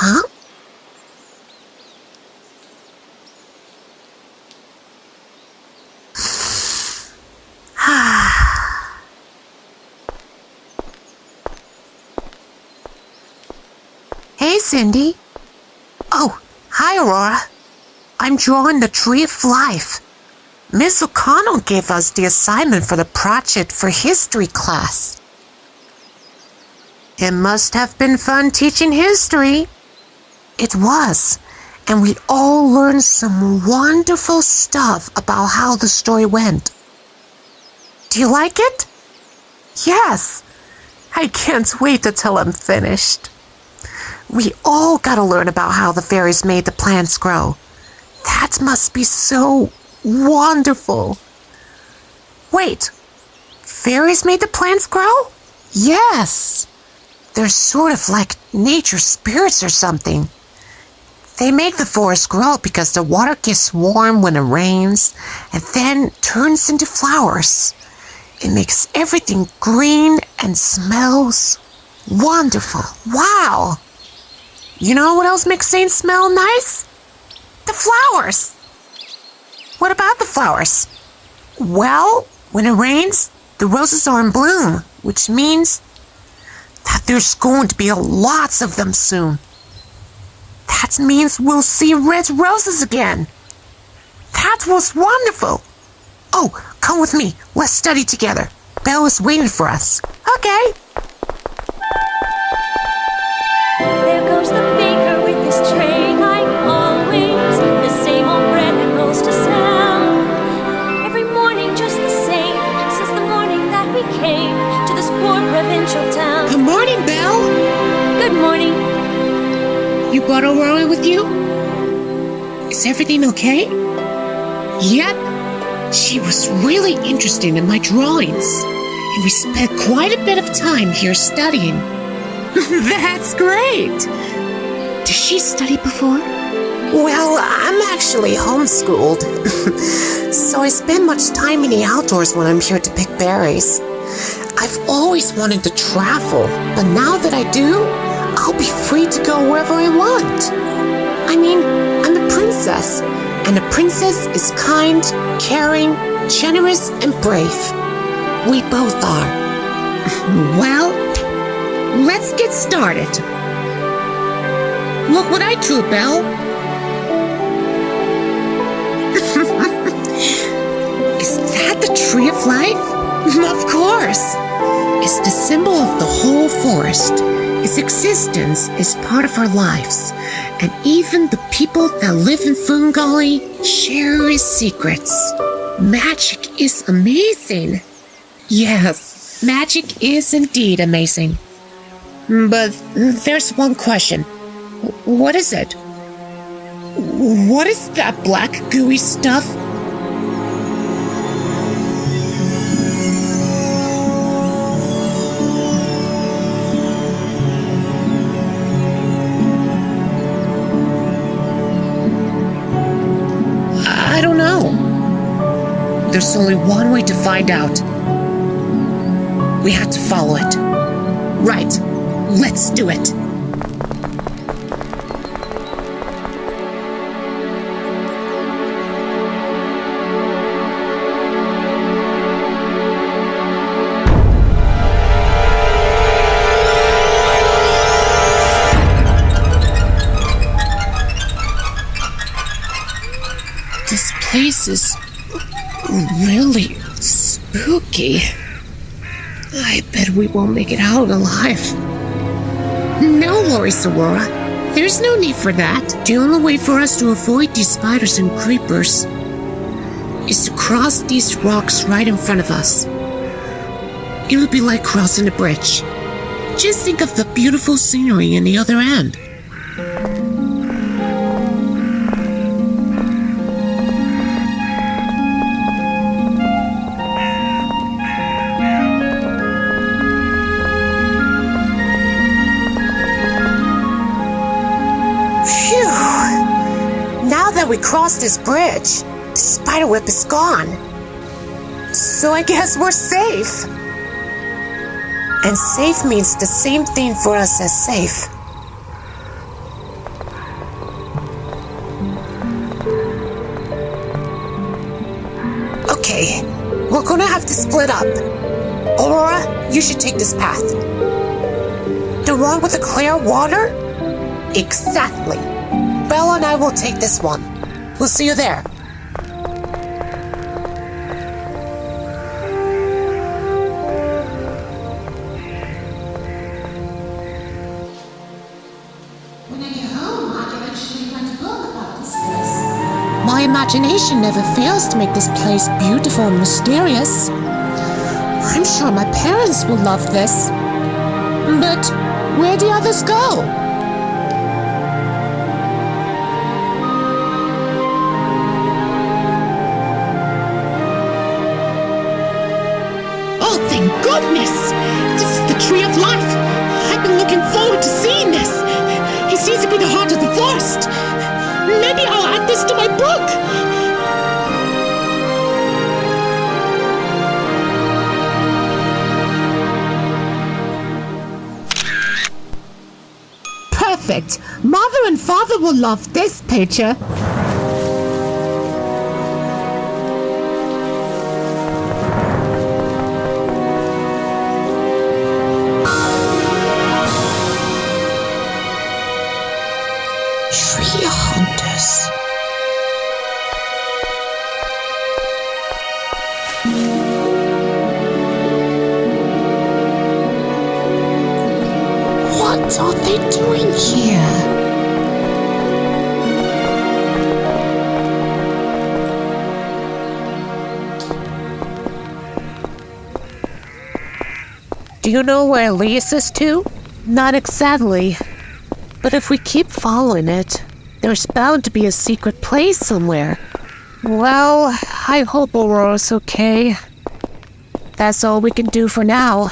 Huh? hey, Cindy. Oh, hi, Aurora. I'm drawing the Tree of Life. Miss O'Connell gave us the assignment for the project for history class. It must have been fun teaching history. It was, and we all learned some wonderful stuff about how the story went. Do you like it? Yes. I can't wait till I'm finished. We all gotta learn about how the fairies made the plants grow. That must be so wonderful. Wait, fairies made the plants grow? Yes. They're sort of like nature spirits or something. They make the forest grow because the water gets warm when it rains and then turns into flowers. It makes everything green and smells wonderful. Wow! You know what else makes things smell nice? The flowers. What about the flowers? Well, when it rains, the roses are in bloom, which means that there's going to be lots of them soon. That means we'll see red roses again. That was wonderful. Oh, come with me. Let's study together. Belle is waiting for us. Okay. You brought Aurora with you? Is everything okay? Yep. She was really interested in my drawings. And we spent quite a bit of time here studying. That's great. Does she study before? Well, I'm actually homeschooled. so I spend much time in the outdoors when I'm here to pick berries. I've always wanted to travel, but now that I do, I'll be free to go wherever I want. I mean, I'm a princess, and a princess is kind, caring, generous, and brave. We both are. well, let's get started. Look what I drew, Belle. is that the tree of life? Of course. The whole forest. Its existence is part of our lives, and even the people that live in Fungali share its secrets. Magic is amazing. Yes, magic is indeed amazing. But there's one question. What is it? What is that black gooey stuff? There's only one way to find out. We have to follow it. Right. Let's do it. This place is really spooky. I bet we won't make it out alive. No worries, Aurora. There's no need for that. The only way for us to avoid these spiders and creepers is to cross these rocks right in front of us. It would be like crossing a bridge. Just think of the beautiful scenery in the other end. we crossed this bridge, the spider is gone. So I guess we're safe. And safe means the same thing for us as safe. Okay, we're gonna have to split up. Aurora, you should take this path. The one with the clear water? Exactly. Bella and I will take this one. We'll see you there. When I get home, I can actually write a book about this place. My imagination never fails to make this place beautiful and mysterious. I'm sure my parents will love this. But where do others go? Goodness! This is the Tree of Life! I've been looking forward to seeing this! It seems to be the heart of the forest! Maybe I'll add this to my book! Perfect! Mother and father will love this picture! Tree. What are they doing here? Do you know where Elias is to? Not exactly. But if we keep following it, there's bound to be a secret place somewhere. Well, I hope Aurora's okay. That's all we can do for now.